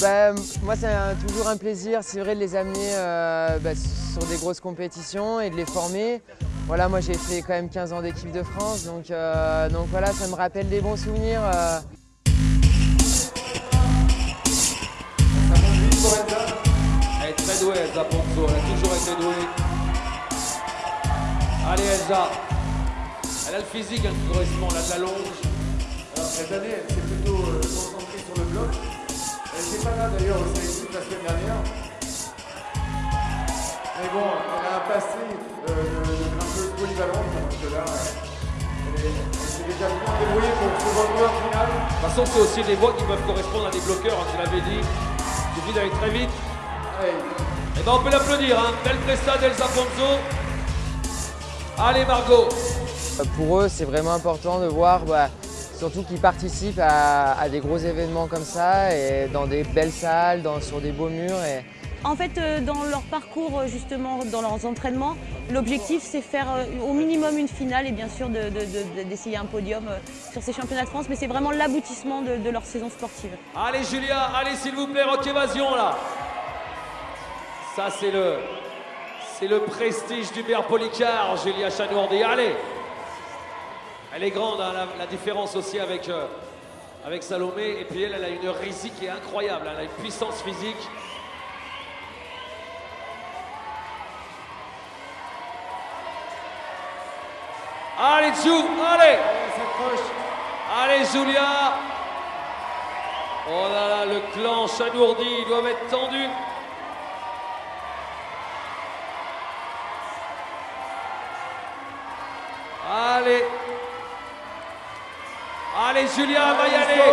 Bah, moi, c'est toujours un plaisir, c'est vrai, de les amener euh, bah, sur des grosses compétitions et de les former. Voilà, moi, j'ai fait quand même 15 ans d'équipe de France, donc, euh, donc voilà, ça me rappelle des bons souvenirs. Euh. Elle est très douée, Elsa Ponzo, elle a toujours été douée. Allez, Elsa. Elle a le physique hein, elle a de la longe. Elle semaine dernière. Mais bon, elle a un passé euh, de, de grimpeuse polyvalente, donc là, elle, est, elle s'est déjà bien débrouillée pour se retrouver en finale. De toute façon, c'est aussi des voies qui peuvent correspondre à des bloqueurs, hein, tu l'avais dit. Il suffit d'aller très vite. Allez, Et ben on peut l'applaudir, hein. belle presta d'Elsa Ponzo. Allez Margot. Pour eux, c'est vraiment important de voir, bah, surtout qu'ils participent à, à des gros événements comme ça, et dans des belles salles, dans- sur des beaux murs. Et, En fait, euh, dans leur parcours, euh, justement, dans leurs entraînements, l'objectif, c'est faire euh, au minimum une finale et bien sûr de- de- de- d'essayer un podium sur ces championnats de France. Mais c'est vraiment l'aboutissement de, de leur saison sportive. Allez Julia, allez s'il vous plaît, rock évasion là. Ça c'est le c'est le prestige du Père Policard, Julia Chanourdi. Allez. Elle est grande, hein, la, différence aussi avec, euh, avec Salomé. Et puis elle, elle a une rhésie qui est incroyable. hein, Elle a une puissance physique. Allez, Jou, allez. Allez Julia Oh là là, le clan Chanourdi, ils doivent être tendus. Allez Julia va y aller.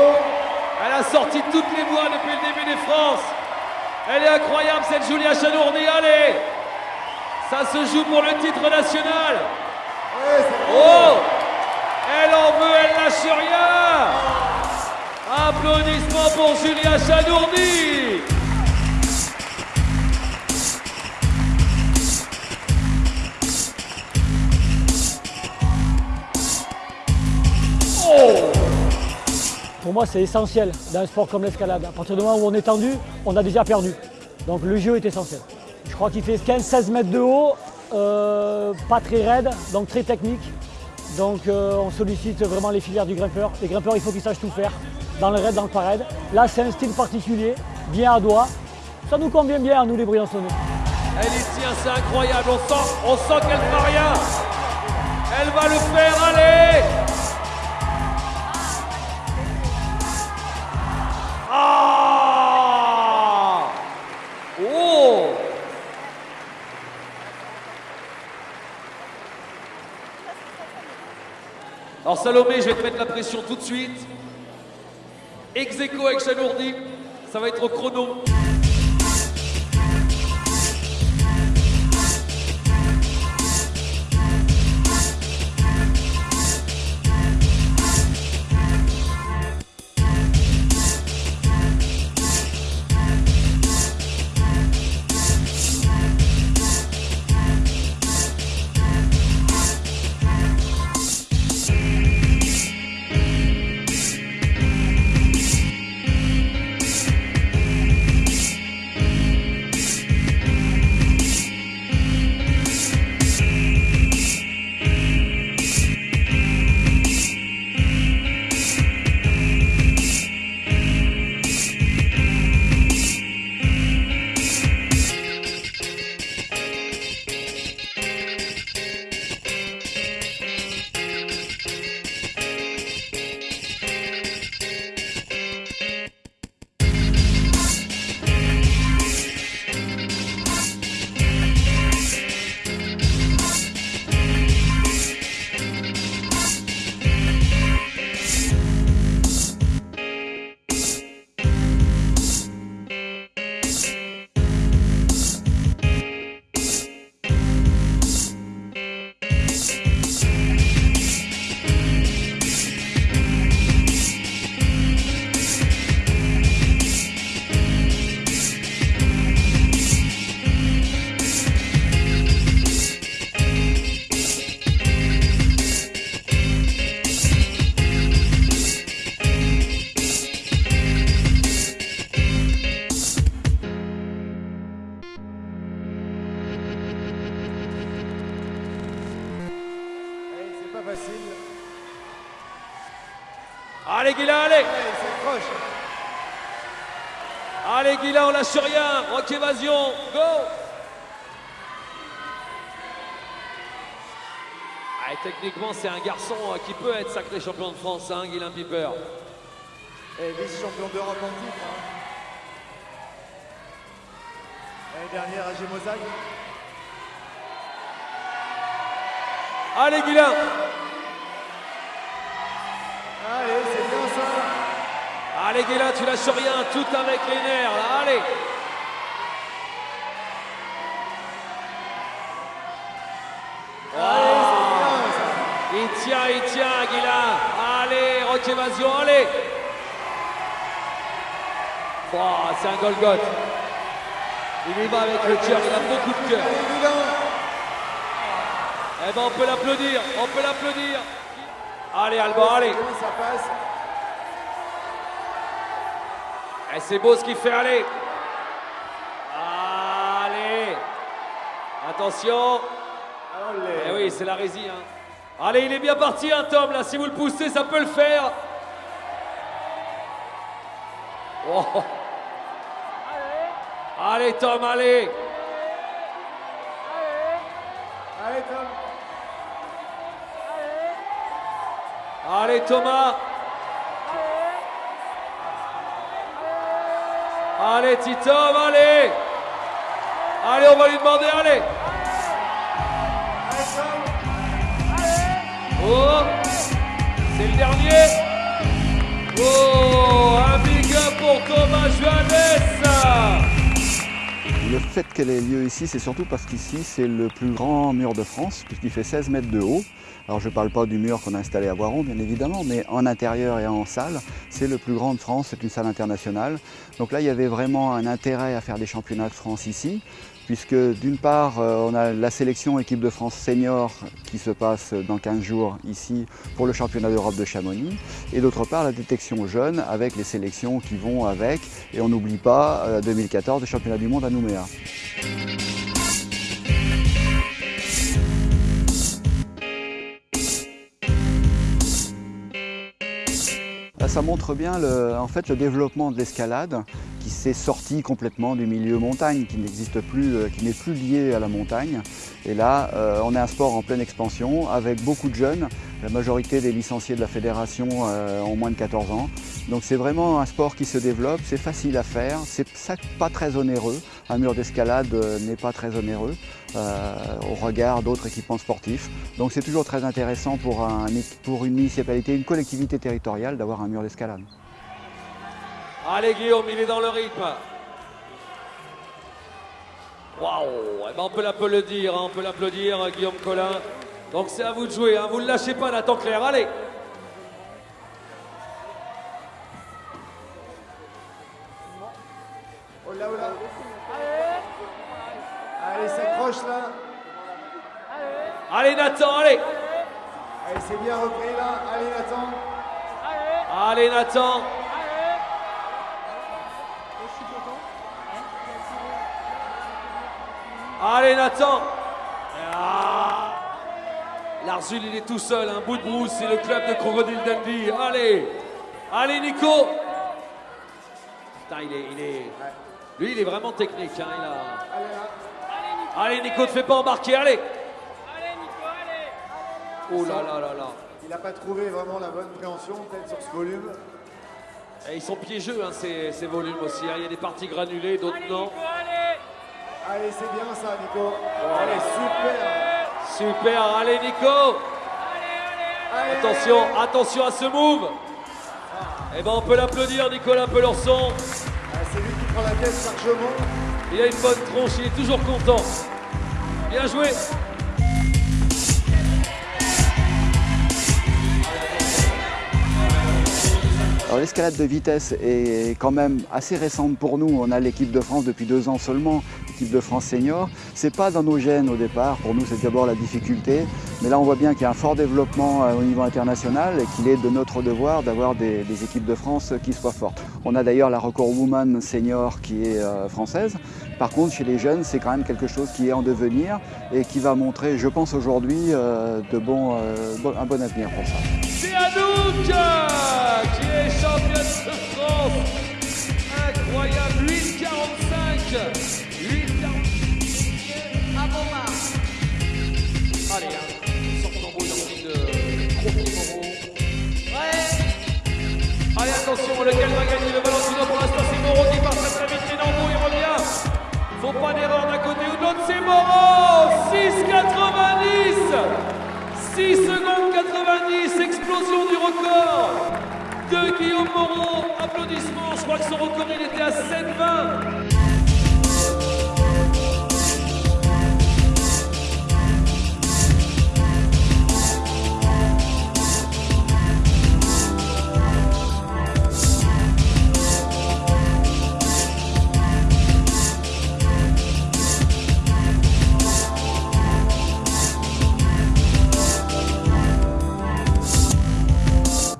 Elle a sorti toutes les voies depuis le début des France Elle est incroyable cette Julia Chanourdi, allez. Ça se joue pour le titre national. Oh. Elle en veut, elle lâche rien. Applaudissements pour Julia Chanourdi Pour moi, c'est essentiel dans un sport comme l'escalade. À partir du moment où on est tendu, on a déjà perdu. Donc le jeu est essentiel. Je crois qu'il fait 15-16 mètres de haut, euh, pas très raide, donc très technique. Donc euh, on sollicite vraiment les filières du grimpeur. Les grimpeurs, il faut qu'ils sachent tout faire, dans le raid, dans le parade. Là, c'est un style particulier, bien à doigt. Ça nous convient bien nous les Briançonnais. Elle y tient, c'est incroyable, on sent, on sent qu'elle ne fera rien Elle va le faire, allez Alors Salomé, je vais te mettre la pression tout de suite. Ex aequo avec Chanourdi, ça va être au chrono. Allez Guilla, allez Allez, Allez Guilla, on lâche rien. Rock évasion, go ah, Allez, techniquement, c'est un garçon euh, qui peut être sacré champion de France, hein, Piper. Et vice-champion d'Europe en titre. Hein. L'année dernière à Gémosaï. Allez Guilain Allez, c'est bien ça. Allez Guilain, tu lâches rien, tout avec les nerfs, là, allez Il tient, il tient, Guilain. Allez, rock évasion, allez. Oh, c'est un Golgoth. Il y va avec le cœur, il a beaucoup de cœur. Allez. Eh ben, on peut l'applaudir, on peut l'applaudir. Allez, Alban, allez. Ça passe. Eh, c'est beau ce qu'il fait, allez. Allez. Attention. Allez. Eh oui, c'est la résie. Hein. Allez, il est bien parti, hein, Tom. Là, si vous le poussez, ça peut le faire. Oh. Allez, Tom, allez. Allez, Tom. Allez, Thomas. Allez, Titom, allez. Allez, on va lui demander, allez. Oh, c'est le dernier. Oh, Le fait qu'elle ait lieu ici, c'est surtout parce qu'ici, c'est le plus grand mur de France, puisqu'il fait 16 mètres de haut. Alors, je ne parle pas du mur qu'on a installé à Voiron, bien évidemment, mais en intérieur et en salle, c'est le plus grand de France, c'est une salle internationale. Donc là, il y avait vraiment un intérêt à faire des championnats de France ici, puisque d'une part, euh, on a la sélection équipe de France senior qui se passe dans 15 jours ici pour le championnat d'Europe de Chamonix, et d'autre part, la détection jeune avec les sélections qui vont avec, et on n'oublie pas euh, 2014, le championnat du monde à Nouméa. Ça montre bien le développement de l'escalade qui s'est sorti complètement du milieu montagne, qui n'existe plus, euh, qui n'est plus lié à la montagne. Et là, euh, on est un sport en pleine expansion avec beaucoup de jeunes. La majorité des licenciés de la fédération euh, ont moins de 14 ans. Donc c'est vraiment un sport qui se développe, c'est facile à faire, c'est pas très onéreux. Un mur d'escalade n'est pas très onéreux au regard d'autres équipements sportifs. Donc c'est toujours très intéressant pour une municipalité, une collectivité territoriale d'avoir un mur d'escalade. Allez Guillaume, il est dans le rythme. Waouh Eh ben, On peut l'applaudir, hein, on peut l'applaudir, Guillaume Collin. Donc c'est à vous de jouer, hein. vous ne lâchez pas Nathan Claire, allez Oh là, oh là. Allez, s'accroche là. Allez Nathan, allez Allez, c'est bien repris là. Allez, Nathan. Allez Nathan Allez Nathan Ah Larzul il est tout seul, un bout de brousse, c'est le club de Crocodile Dundee. Allez Allez Nico Putain il est, il est... Lui il est vraiment technique. Hein, il a... Allez Nico, te fais pas embarquer, allez Oh là là là là Il n'a pas trouvé vraiment la bonne préhension, peut-être sur ce volume. Et ils sont piégeux hein, ces, ces volumes aussi. hein. Il y a des parties granulées, d'autres non. Allez, c'est bien ça, Nico. Allez, super. Super, allez Nico Allez, Attention, attention à ce move Eh ben on peut l'applaudir Nicolas Pelorson. Ah, c'est lui qui prend la tête largement. Il a une bonne tronche, il est toujours content. Bien joué Alors l'escalade de vitesse est quand même assez récente pour nous. On a l'équipe de France depuis deux ans seulement, de France senior. C'est pas dans nos gènes au départ. Pour nous, c'est d'abord la difficulté. Mais là, on voit bien qu'il y a un fort développement euh, au niveau international et qu'il est de notre devoir d'avoir des, équipes de France qui soient fortes. On a d'ailleurs la record woman senior qui est euh, française. Par contre, chez les jeunes, c'est quand même quelque chose qui est en devenir et qui va montrer, je pense aujourd'hui, euh, de bon- un bon avenir pour ça. C'est Anouk qui est championne de France. Incroyable, 8,45. 8,45. Pas d'erreur d'un côté ou c'est Moreau 6,90 6 secondes 90, explosion du record de Guillaume Moreau. Applaudissements, je crois que son record il était à 7,20.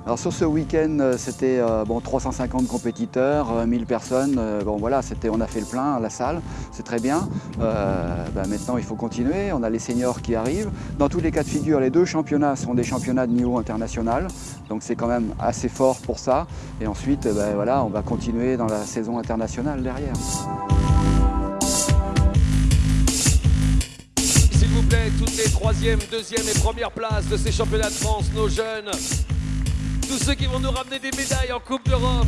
Alors sur ce week-end, euh, c'était euh, bon, 350 compétiteurs, euh, 1000 personnes. euh, bon voilà, on a fait le plein à la salle, c'est très bien. Ben, maintenant, il faut continuer. On a les seniors qui arrivent. Dans tous les cas de figure, les deux championnats sont des championnats de niveau international. Donc c'est quand même assez fort pour ça. Et ensuite, ben, voilà, on va continuer dans la saison internationale derrière. S'il vous plaît, toutes les troisième, deuxième et première places de ces championnats de France, nos jeunes, tous ceux qui vont nous ramener des médailles en Coupe d'Europe,